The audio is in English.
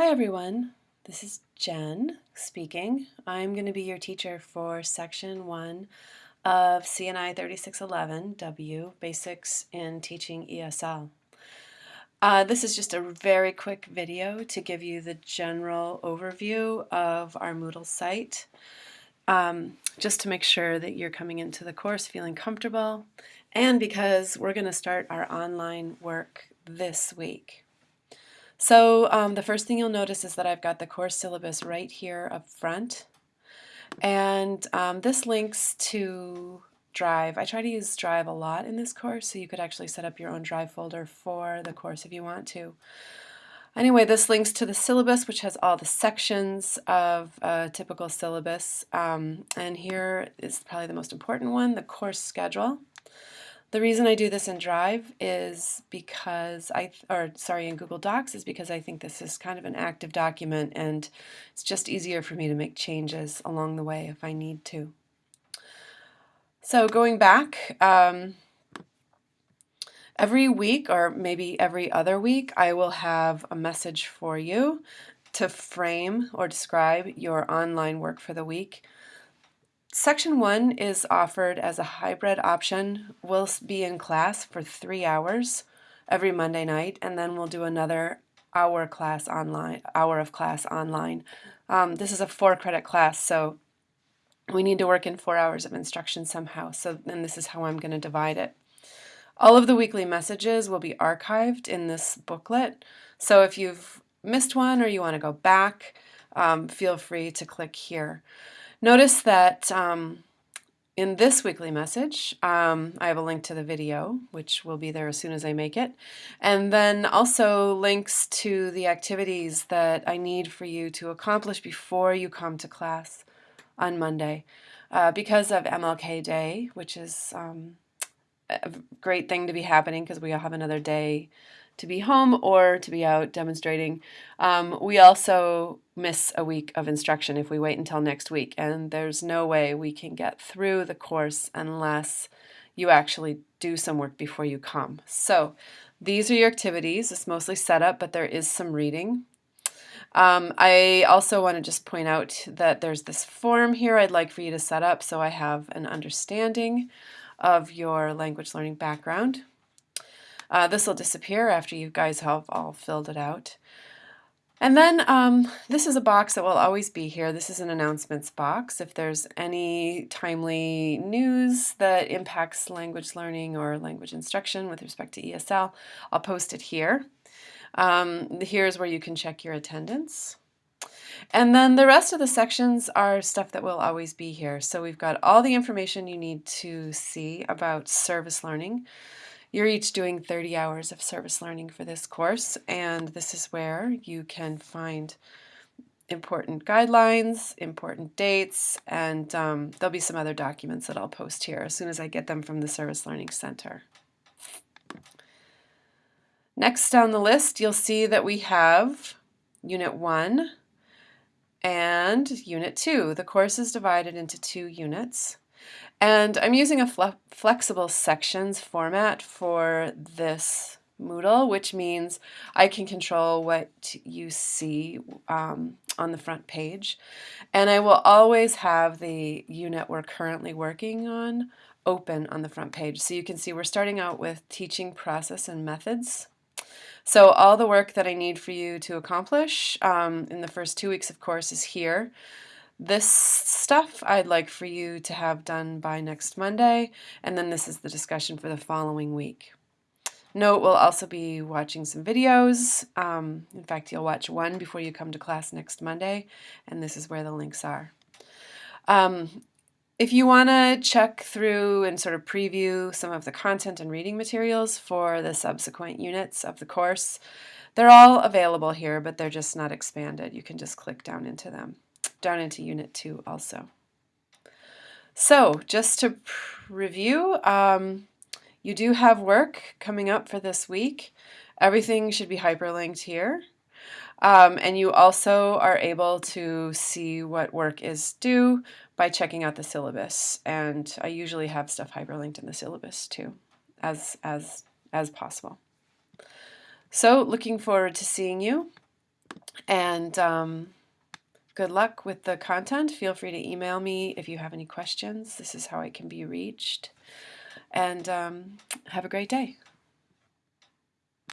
Hi everyone, this is Jen speaking. I'm going to be your teacher for section 1 of CNI 3611W, Basics in Teaching ESL. Uh, this is just a very quick video to give you the general overview of our Moodle site, um, just to make sure that you're coming into the course feeling comfortable, and because we're going to start our online work this week. So um, the first thing you'll notice is that I've got the course syllabus right here up front. And um, this links to Drive. I try to use Drive a lot in this course, so you could actually set up your own Drive folder for the course if you want to. Anyway, this links to the syllabus, which has all the sections of a typical syllabus. Um, and here is probably the most important one, the course schedule. The reason I do this in Drive is because I, or sorry, in Google Docs is because I think this is kind of an active document and it's just easier for me to make changes along the way if I need to. So going back, um, every week or maybe every other week I will have a message for you to frame or describe your online work for the week. Section 1 is offered as a hybrid option. We'll be in class for three hours every Monday night, and then we'll do another hour class online, hour of class online. Um, this is a four credit class, so we need to work in four hours of instruction somehow, so then this is how I'm going to divide it. All of the weekly messages will be archived in this booklet, so if you've missed one or you want to go back, um, feel free to click here. Notice that um, in this weekly message, um, I have a link to the video, which will be there as soon as I make it, and then also links to the activities that I need for you to accomplish before you come to class on Monday. Uh, because of MLK Day, which is um, a great thing to be happening because we all have another day to be home or to be out demonstrating. Um, we also miss a week of instruction if we wait until next week, and there's no way we can get through the course unless you actually do some work before you come. So these are your activities. It's mostly setup, but there is some reading. Um, I also want to just point out that there's this form here I'd like for you to set up so I have an understanding of your language learning background. Uh, this will disappear after you guys have all filled it out. And then um, this is a box that will always be here. This is an announcements box. If there's any timely news that impacts language learning or language instruction with respect to ESL, I'll post it here. Um, here's where you can check your attendance. And then the rest of the sections are stuff that will always be here. So we've got all the information you need to see about service learning. You're each doing 30 hours of service learning for this course, and this is where you can find important guidelines, important dates, and um, there'll be some other documents that I'll post here as soon as I get them from the Service Learning Center. Next down the list, you'll see that we have Unit 1 and Unit 2. The course is divided into two units. And I'm using a fle flexible sections format for this Moodle, which means I can control what you see um, on the front page. And I will always have the unit we're currently working on open on the front page. So you can see we're starting out with teaching process and methods. So all the work that I need for you to accomplish um, in the first two weeks of course is here. This stuff I'd like for you to have done by next Monday, and then this is the discussion for the following week. Note we'll also be watching some videos. Um, in fact, you'll watch one before you come to class next Monday, and this is where the links are. Um, if you want to check through and sort of preview some of the content and reading materials for the subsequent units of the course, they're all available here, but they're just not expanded. You can just click down into them down into Unit 2 also. So just to review, um, you do have work coming up for this week. Everything should be hyperlinked here. Um, and you also are able to see what work is due by checking out the syllabus. And I usually have stuff hyperlinked in the syllabus too, as, as, as possible. So looking forward to seeing you. And um, good luck with the content. Feel free to email me if you have any questions. This is how I can be reached. And um, have a great day.